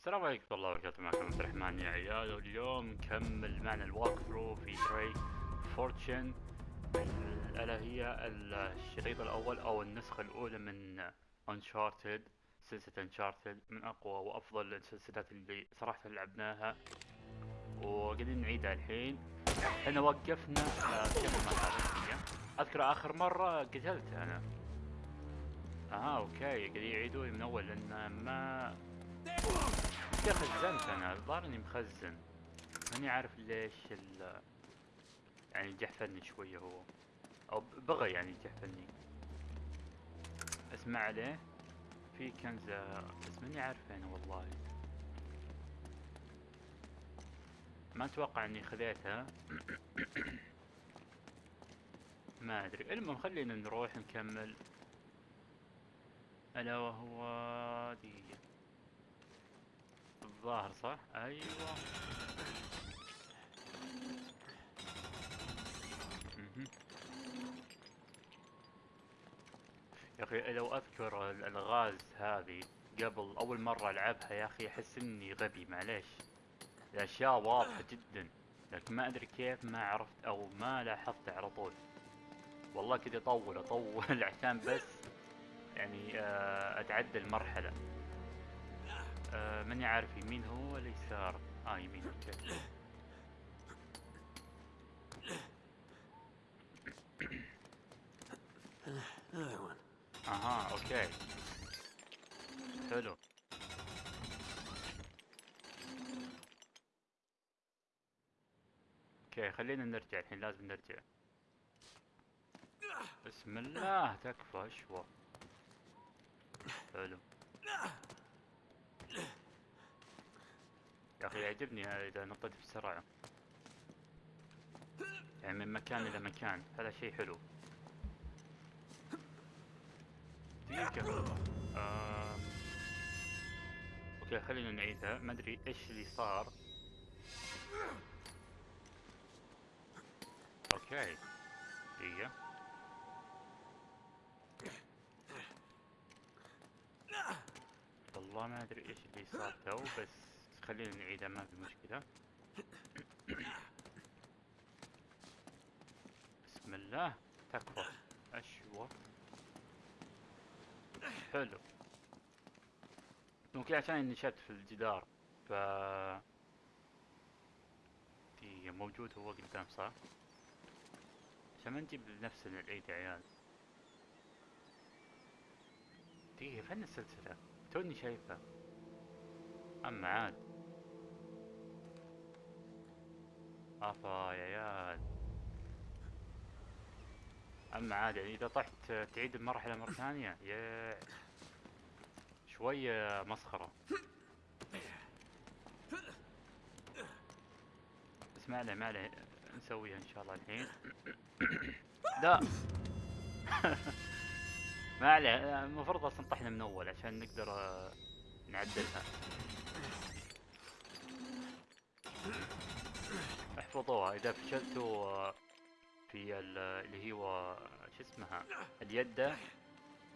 السلام عليكم ورحمة الله وبركاته معكم عبد الرحمن يا عيال. واليوم نكمل معنا ال walkthrough في Drake's Fortune الا هي الشريط الأول أو النسخة الأولى من Uncharted سلسلة Uncharted من أقوى وأفضل السلسلات اللي صراحة لعبناها. وقاعدين نعيدها الحين. إحنا وقفنا أذكر آخر مرة قتلت أنا. آه أوكي قاعدين يعيدوا من أول لأن ما يا خزنت أنا الظاهر إني مخزن. ماني عارف ليش ال يعني جحفلني شوية هو. أو بغى يعني جحفلني اسمع عليه. في كنزة بس ماني عارف وينه والله. ما أتوقع إني خذيتها ما أدري. المهم خلينا نروح نكمل. ألا وهو دي الظاهر صح؟ أيوه. يا أخي لو أذكر الألغاز هذه قبل أول مرة ألعبها يا أخي أحس إني غبي معليش. الأشياء واضحة جدا لكن ما أدري كيف ما عرفت أو ما لاحظت على طول. والله كذا اطول أطول عشان بس يعني آه، أتعدى المرحلة. آه ماني عارف يمين هو ولا يسار؟ آه يمين okay. أها okay. حلو. okay خلينا نرجع الحين لازم نرجع. بسم الله تكفى أشوى. حلو. يا أخي يعجبني إذا نطيت بسرعة. يعني من مكان إلى مكان. هذا شيء حلو. دقيقة. آم. okay خلينا نعيدها. ما أدري إيش اللي صار. okay. دقيقة. والله ما أدري إيش اللي صار تو بس خلينا نعيدها ما في مشكلة. بسم الله. تكفى. أشوى. حلو. ممكن عشان إني شت في الجدار ف دي موجود هو قدام صح؟ عشان ما نجيب نفسنا العيد يا عيال. دقيقة فين السلسلة؟ توني شايفها. أما عاد. أفا يا عيال أما عاد يعني إذا طحت تعيد المرحلة مرة ثانية يا شوية مسخرة. بس ما عليه ما عليه. نسويها إن شاء الله الحين. لا. ما عليه. المفروض أصلا طحنا من أول عشان نقدر نعدلها. احفظوها إذا فشلتوا في ال- اللي هو شو اسمها؟ اليدة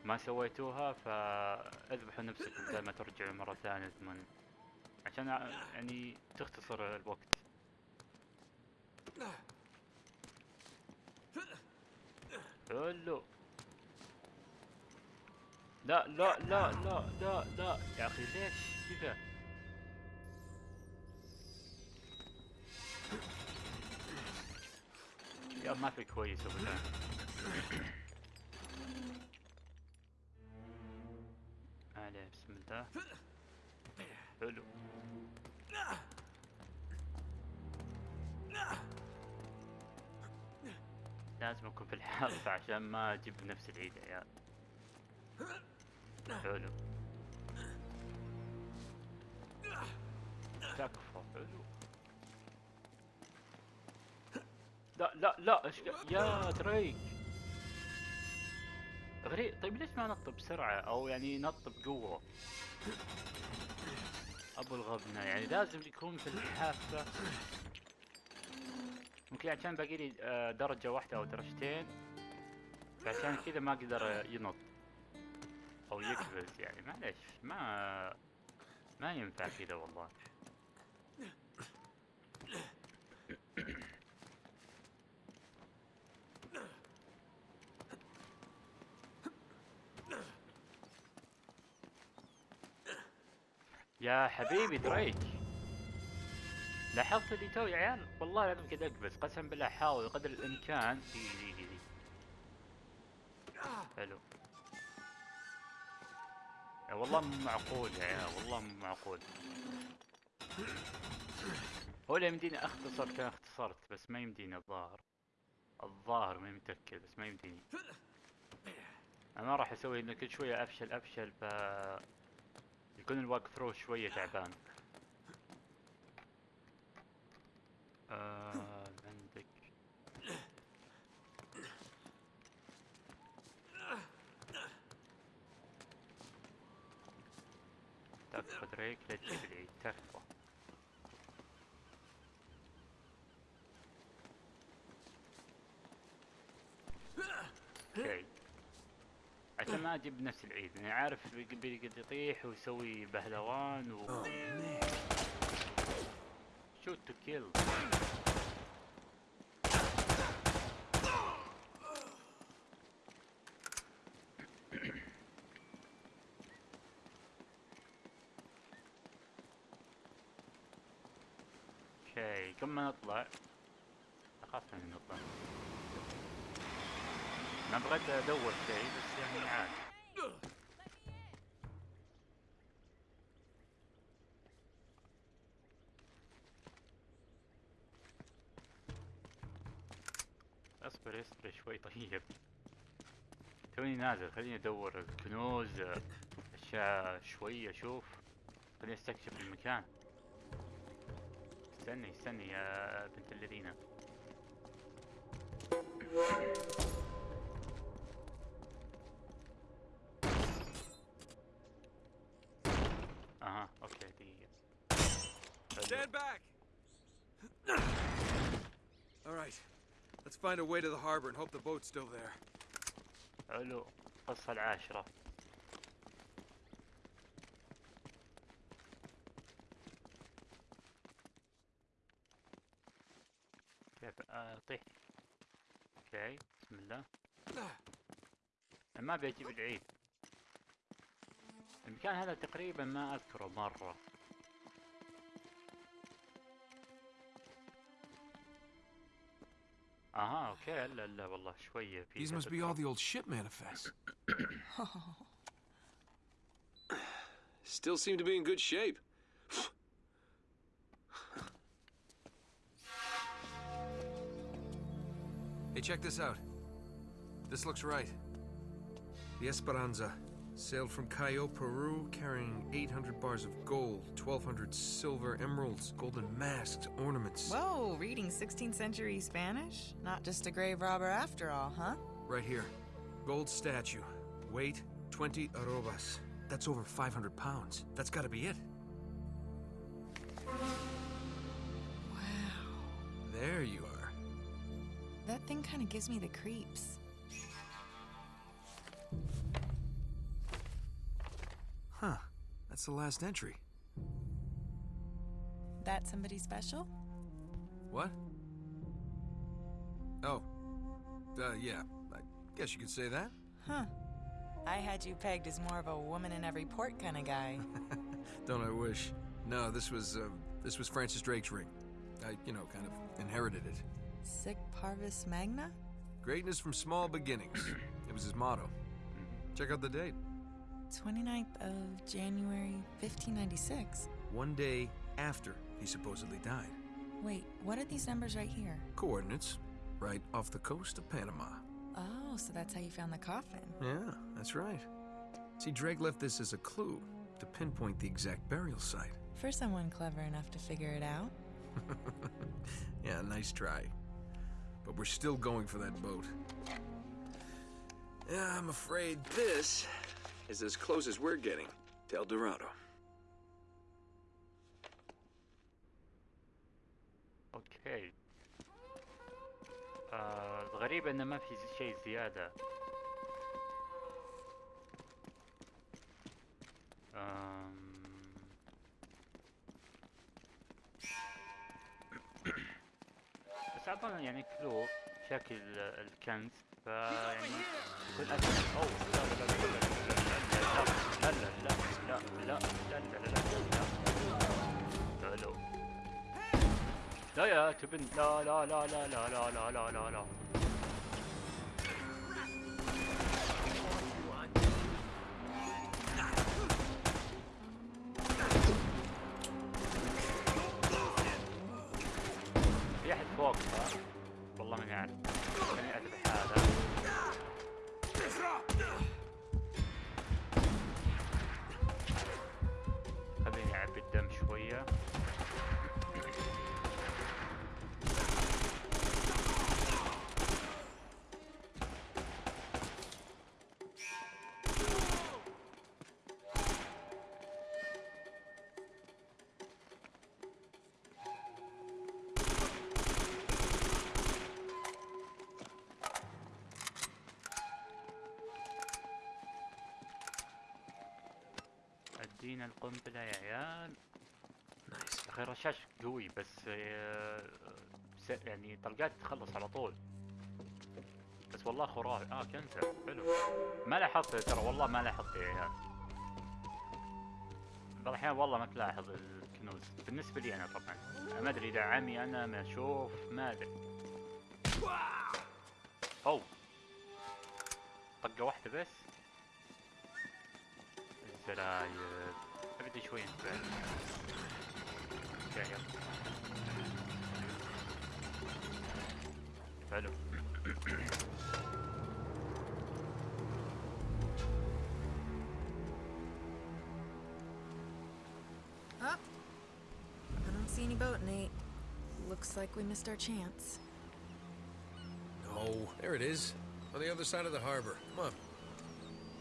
ما سويتوها فاذبحوا نفسكم بدل ما ترجعوا مرة ثانية ثمن عشان يعني تختصر الوقت. حلو. لا لا لا لا لا لا يا أخي ليش كذا؟ يا ما في كويس ابدا عليه بسم الله حلو لازم أكون في الحافة عشان ما أجيب نفس العيد يا عيال. حلو تكفى حلو لا لا لا إيش ق- يا دريك غريب. طيب ليش ما نط بسرعة أو يعني نط بقوة أبو الغبنة. يعني لازم يكون في الحافة. ممكن عشان باقي لي آه، درجة واحدة أو درجتين. فعشان كذا ما أقدر ينط. أو يقفز يعني. معليش ما ما ينفع كذا والله. يا حبيبي دريك. لاحظت اللي تو يا عيال والله لازم كذا أقبس قسم بالله حاول قدر الإمكان. دي دي دي, دي. حلو والله مو معقول يا عيال والله مو معقول. هو اللي يمديني أختصر كان اختصرت بس ما يمديني الظاهر. الظاهر ما متأكد بس ما يمديني. أنا راح أسوي إنه كل شوية أفشل أفشل ف يكون الواك ثرو شوية تعبان. آه عندك. تاخذ ريك لا العيد تكفى okay ما أجيب نفس العيد أنا عارف بيقدر يطيح ويسوي بهلوان و shoot to kill okay قبل ما نطلع؟ أخاف من نطلع. أنا بغيت أدور شيء بس يعني عادي اصبر اصبر شوي طيب توني نازل خليني أدور كنوز أشياء شوي أشوف خليني أستكشف المكان استني استني يا بنت الذين أها أوكي دقيقة. Stand back! Find a way to the harbor and hope the boat's still there. حلو. القصة العاشرة. كيف؟ اطيح أوكي بسم الله. ما ابي أجيب العيد المكان هذا تقريبا ما أذكره مرة. اها اوكي لا لا والله شوية في These must be all the old ship manifests. Still seem to be in good shape. hey, check this out. This looks right. The Esperanza sailed from Cayo, Peru, carrying 800 bars of gold, 1,200 silver emeralds, golden masks, ornaments. Whoa, reading 16th century Spanish? Not just a grave robber after all, huh? Right here. Gold statue. Weight 20 arrobas. That's over 500 pounds. That's gotta be it. Wow. There you are. That thing kind of gives me the creeps. That's the last entry. That somebody special? What? Oh. Uh, yeah. I guess you could say that. Huh. I had you pegged as more of a woman in every port kind of guy. Don't I wish? No, this was, uh, this was Francis Drake's ring. I, you know, kind of inherited it. Sic Parvis Magna? Greatness from small beginnings. It was his motto. Check out the date. 29th of January, 1596. One day after he supposedly died. Wait, what are these numbers right here? Coordinates, right off the coast of Panama. Oh, so that's how you found the coffin. Yeah, that's right. See, Drake left this as a clue to pinpoint the exact burial site. For someone clever enough to figure it out. yeah, nice try. But we're still going for that boat. Yeah, I'm afraid this is as close as we're getting. To El Dorado. أوكي آه uh, الغريب انه ما في شيء زيادة. آم... بس أعطانا يعني كلو شكل الكنز ف يعني بكل اسهل أوه لا لا لا لا لا لا. لا لا لا لا لا لا لا لا لا لا لا لا لا لا لا لا لا لا لا ادينا القنبله يا عيال؟ Nice. أخي الرشاش قوي بس آه، يعني طلقات تخلص على طول. بس والله خرافي. آه كنسل حلو. ما لاحظت ترى والله ما لاحظت يا عيال. بعض الأحيان والله ما تلاحظ الكنوز. بالنسبة لي أنا طبعا. ما أدري إذا عمي أنا ما أشوف ما أدري. أو. طقة واحدة بس. الزراير. dich. Ja, ja. Hello. Oh, I don't see any boat, Nate. Looks like we missed our chance. No, there it is. On the other side of the harbor. Come on.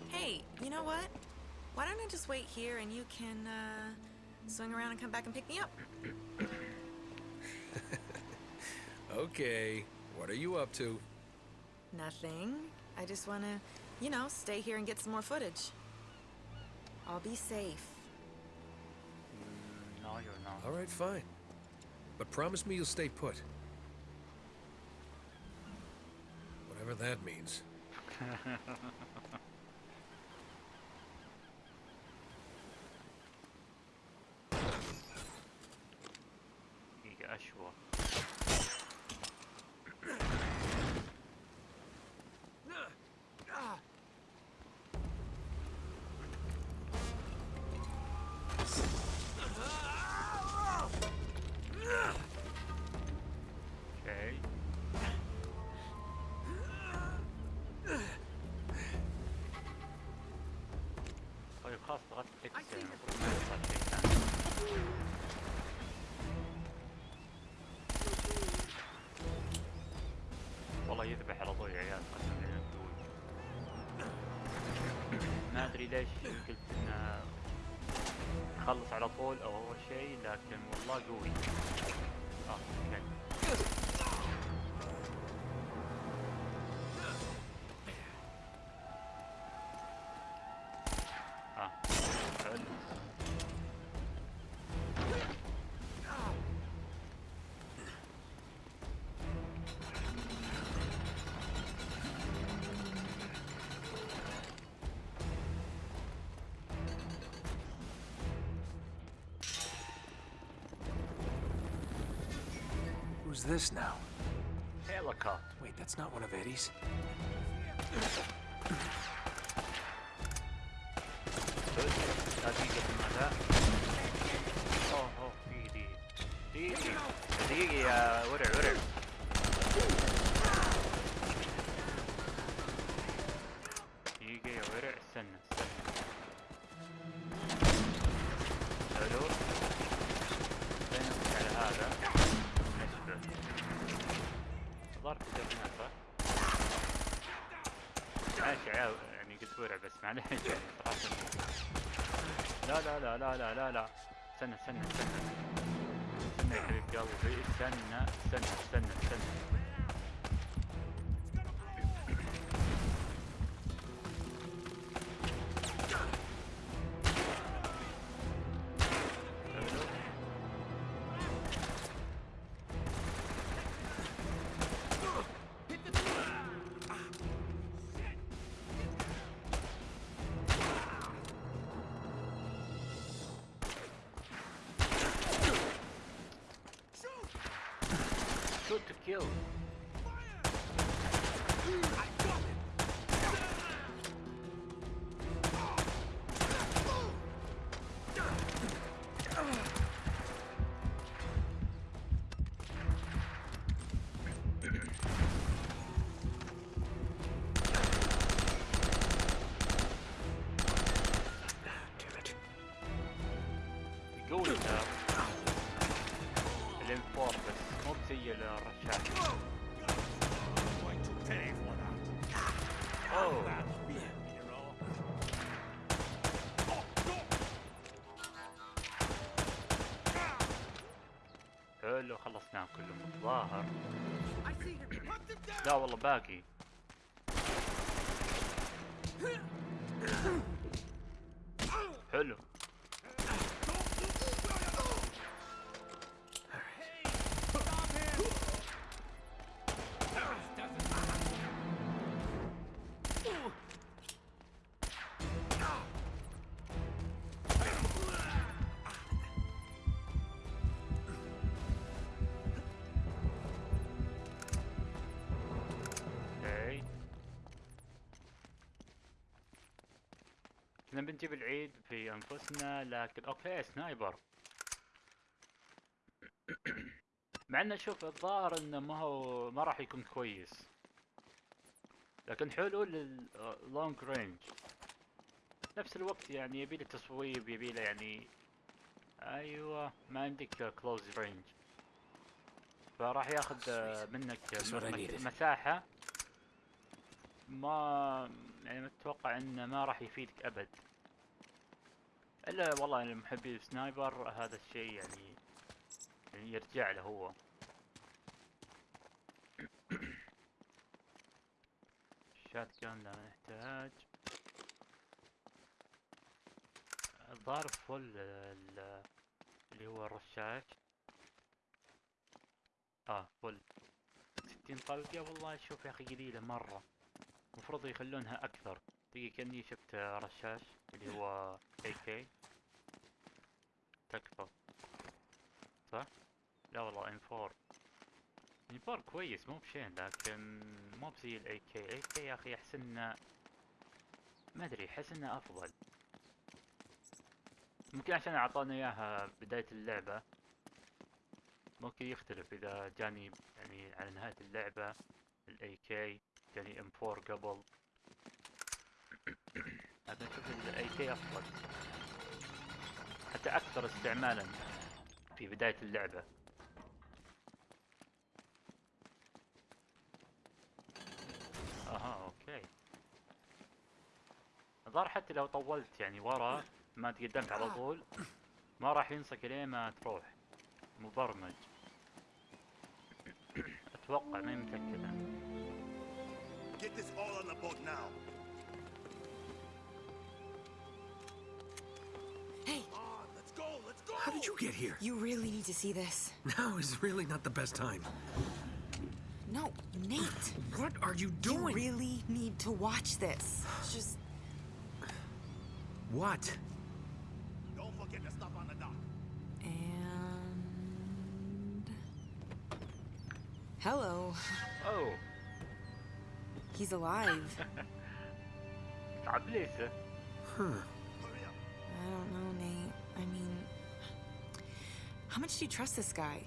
Hey, you know what? Why don't I just wait here and you can, uh, swing around and come back and pick me up? Okay. What are you up to? Nothing. I just wanna, you know, stay here and get some more footage. I'll be safe. Mm, No, you're not. All right, fine. But promise me you'll stay put. Whatever that means. ادري ليش قلت إنه يخلص على طول أو أول شيء لكن والله قوي. Who's this now? Helicopter. Wait, that's not one of Eddie's. Good. Oh, oh, uh, whatever, whatever. يعني قلت ورع بس صراحة لا لا لا لا لا لا لا. استنى استنى استنى. استنى يا حبيب قلبي استنى استنى استنى استنى. كلهم الظاهر. لا والله باقي. كنا بنجيب العيد في أنفسنا لكن okay sniper مع إنه شوف الظاهر إنه ما هو ما راح يكون كويس. لكن حلو لل long range نفس الوقت يعني يبي له تصويب يبي له يعني أيوه ما عندك close range فراح ياخذ منك That's what I مس- needed. مساحة. ما يعني متوقع إنه ما راح يفيدك أبد. إلا والله المحبي سنايبر هذا الشيء يعني, يعني يرجع له هو. شات جان لا نحتاج. الظاهر فل ال- اللي هو الرشاش. آه full. ستين طلقة والله. شوف يا أخي قليلة مرة. المفروض يخلونها أكثر. دقيقة كأني شفت رشاش اللي هو AK تكفى. صح؟ لا والله M4 M4 كويس مو بشين لكن مو بزي ال AK AK يا أخي أحس إنه ما أدري أحس إنه أفضل. ممكن عشان أعطانا إياها بداية اللعبة. ممكن يختلف إذا جاني يعني على نهاية اللعبة ال AK جاني M4 قبل. لكن أشوف ال AK أفضل. حتى أكثر استعمالا في بداية اللعبة. أها okay. الظاهر حتى لو طولت يعني ورا ما تقدمت على طول ما راح ينسك لين ما تروح. مبرمج. أتوقع ما متأكد أنا. the boat now. Hey! On, let's go, let's go! How did you get here? You really need to see this. Now is really not the best time. No, Nate! what are you doing? You really need to watch this. Just... What? Don't forget to stop on the dock. And... Hello. Oh. He's alive. huh. I don't know, Nate. I mean, how much do you trust this guy?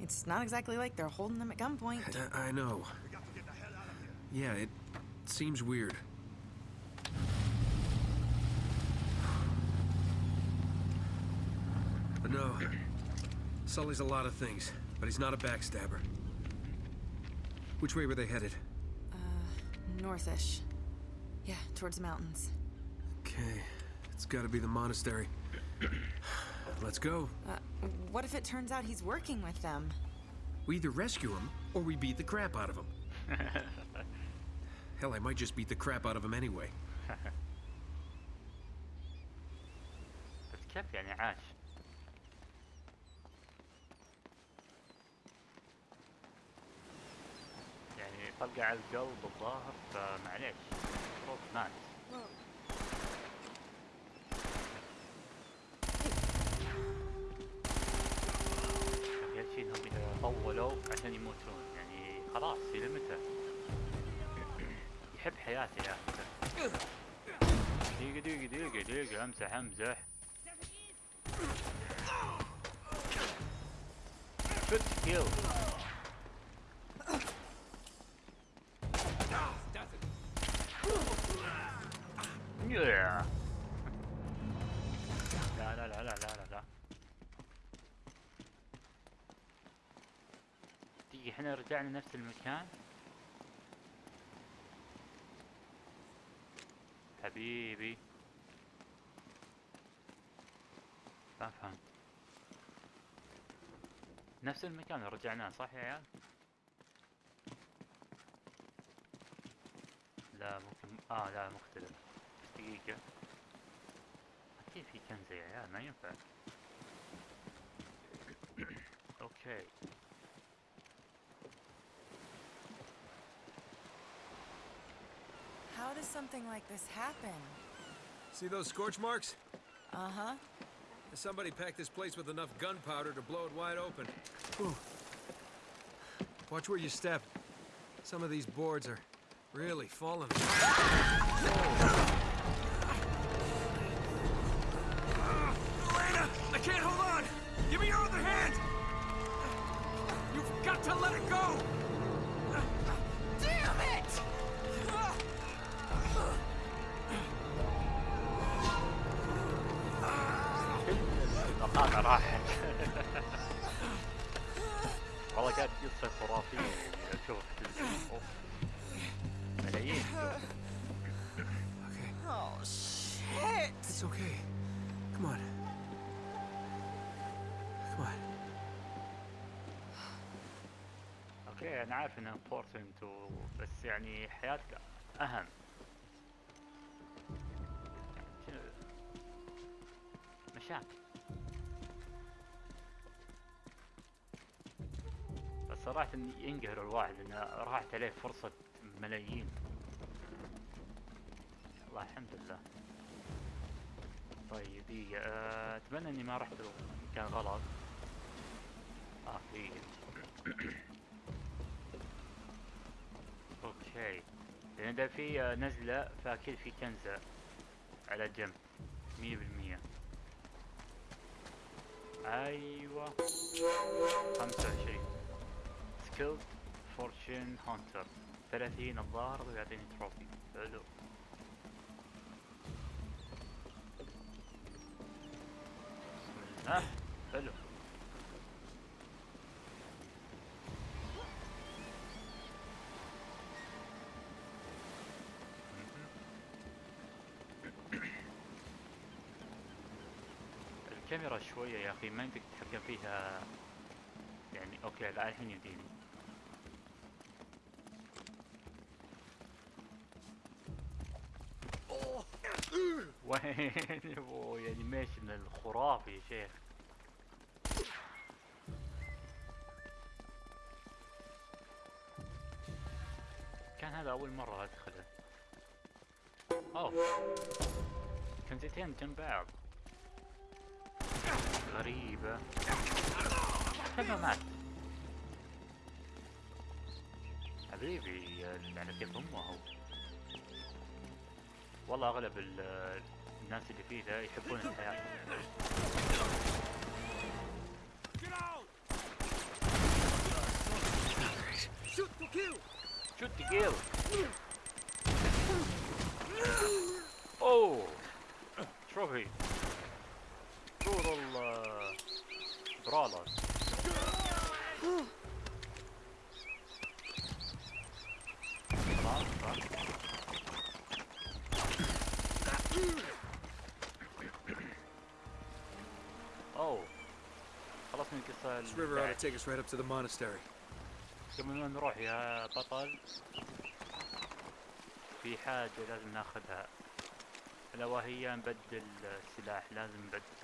It's not exactly like they're holding them at gunpoint. I, I know. Yeah, it seems weird. But no, Sully's a lot of things, but he's not a backstabber. Which way were they headed? Northish. Yeah, towards the mountains. Okay, it's gotta be the monastery. Let's go. Uh, what if it turns out he's working with them? We either rescue him or we beat the crap out of him. Hell, I might just beat the crap out of him anyway. بس كيف يعني عاش طلقة على القلب الظاهر فمعليش. المفروض يا أخي هالشي انهم طولوا عشان يموتون. يعني خلاص إلى متى يحب حياته يا أخي. دقيقة دقيقة دقيقة دقيقة. امزح امزح شوت كيل لا لا لا لا لا لا دقيقة إحنا رجعنا نفس المكان؟ حبيبي. ما فهمت. نفس المكان رجعناه صح يا عيال؟ لا ممكن آه لا مختلف. see if he can here, yeah, you're back. okay. How does something like this happen? See those scorch marks? Uh-huh. Somebody packed this place with enough gunpowder to blow it wide open. Ooh. Watch where you step. Some of these boards are really falling. I can't hold on! Give me your other hand! You've got to let it go! Damn it! المقاطع راحت والله كانت قصة خرافية يعني اشوف تلفزيون اوف ملايين Okay, Oh, shit! it's okay. Come on. Come on. okay أنا عارف انها important بس يعني حياتك أهم شنو مشاكل بس صراحة ينقهر الواحد إنه راحت عليه فرصة ملايين الله الحمد لله. طيب دقيقة أه، أتمنى إني ما رحت مكان غلط. آه دقيقة. أوكي. لأن إذا في آه، نزلة فأكيد في كنزة على جنب مية بالمية. أيوه. خمسة وعشرين. skilled fortune hunter ثلاثين الظاهر ويعطيني trophy حلو. الله حلو. الكاميرا شوية يا أخي ما يمديك تتحكم فيها يعني okay لا الحين يمديني وين؟ هو animation الخرافي يا شيخ. كان هذا أول مرة أدخله أوه. كنزتين جنب بعض غريبة. كيف مات. حبيبي على كيف أمه؟ والله أغلب ال- الناس اللي فيه يحبون الحياة. Shoot to kill! شوت جيل اوه تروفي دور ال برالر خلاص صح اوه القصة This river ought to take us right up to the monastery. قبل نروح يا بطل. في حاجة لازم ناخذها. ألا وهي نبدل السلاح لازم نبدله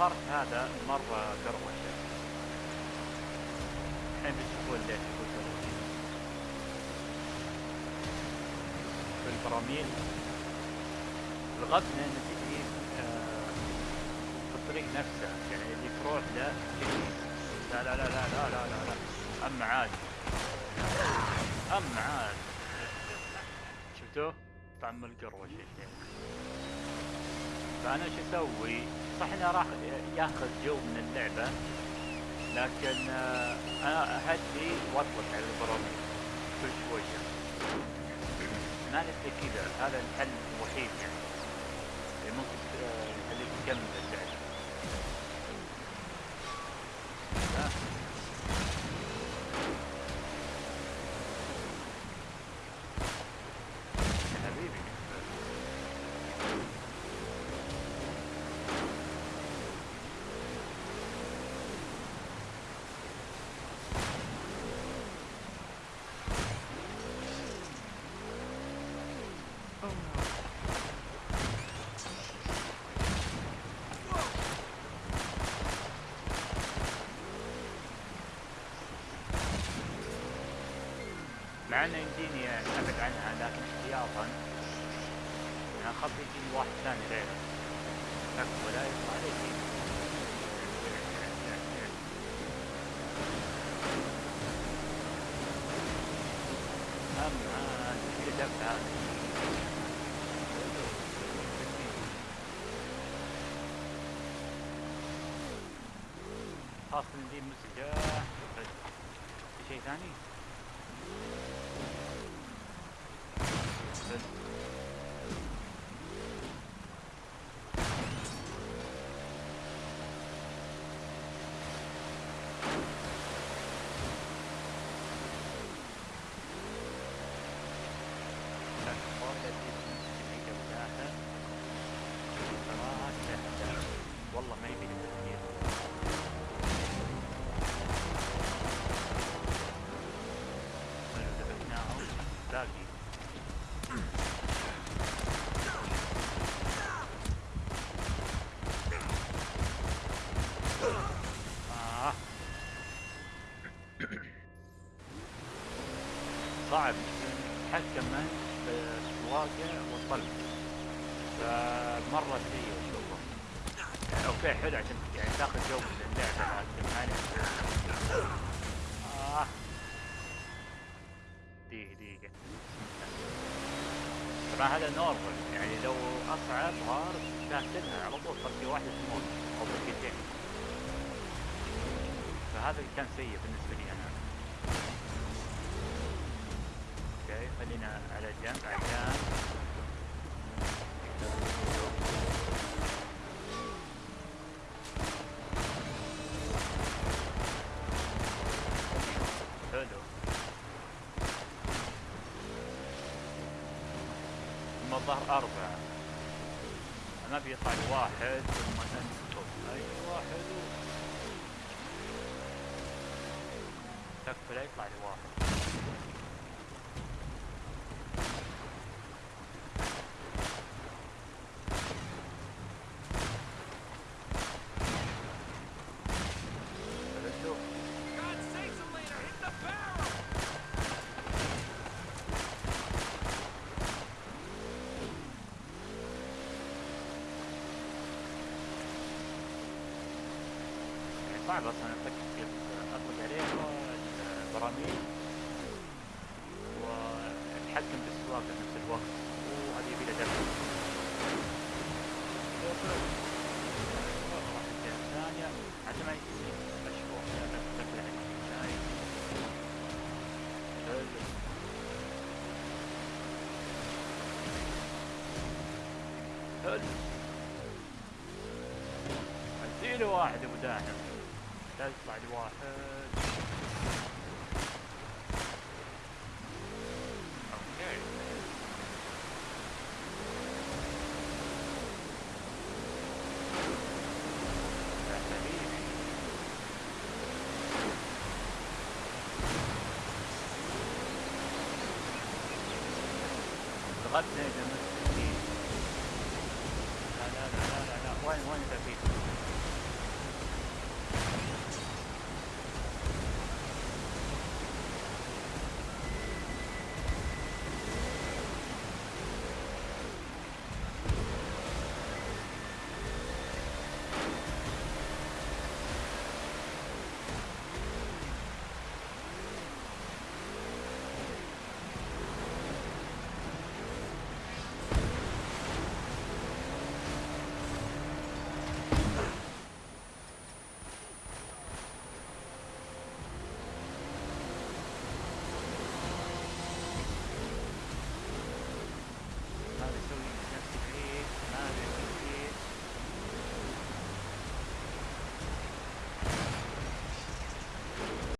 الفرد هذا مرة قروشة الحين بتشوفون ليش يكون في بالبراميل الغبنة ان تجي في الطريق نفسه يعني اللي تروح له لا لا لا لا لا لا لا, لا. أما عاد أما عاد شفتوه؟ طعم القروشة فأنا شو أسوي؟ صح إنه راح ياخذ جو من اللعبة لكن آه، أنا أهدي وأطلق على البراميل كل شوية. ما نبي كذا هذا الحل الوحيد يعني. اللي ممكن آه، يخليك تكمل اللعبة ها؟ يا حبيبي مع انه يمديني ابعد عنها لكن احتياطا. أنا أخاف يجيني واحد ثاني غيره ولا يطلع علي اما دي مسجة شيء ثاني؟ بس. والله ما يبي لي تفكير لو ذبحناهم باقي آه. صعب تتحكم انت بالسواقة والطلق فمرة سيء اشوفه يعني okay حلو عشان يعني تاخذ جو من اللعبة لكن نفسه. آه. دقيقة دقيقة. طبعا هذا normal. يعني لو أصعب hard كاسلها على طول طلقة واحدة تموت أو طلقتين فهذا كان سيء بالنسبة لي أنا أوكي خلينا على جنب عشان حلو. ثم الظهر أربعة. أنا بيطلع واحد ثم ننتظر أيوة حلو تكفى لا يطلع لي واحد صعب أصلا انك اطلق عليها البراميل واتحكم بالسواقه في نفس الوقت. وهذه بلا درجه واحد ابو داحم That's by the water. Okay. Let's see. No, no, no, no, no, no. One, one is a bit.